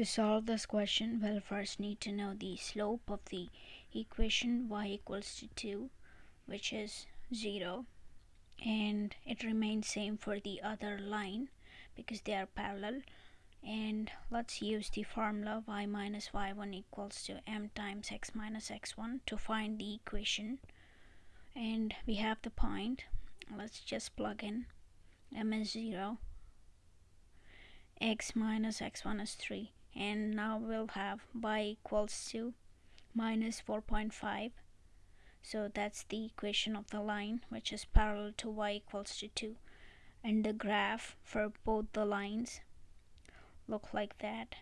To solve this question, we'll first need to know the slope of the equation y equals to 2, which is 0. And it remains same for the other line because they are parallel. And let's use the formula y minus y1 equals to m times x minus x1 to find the equation. And we have the point. Let's just plug in m is 0 x minus x1 is 3 and now we'll have y equals to minus 4.5 so that's the equation of the line which is parallel to y equals to 2 and the graph for both the lines look like that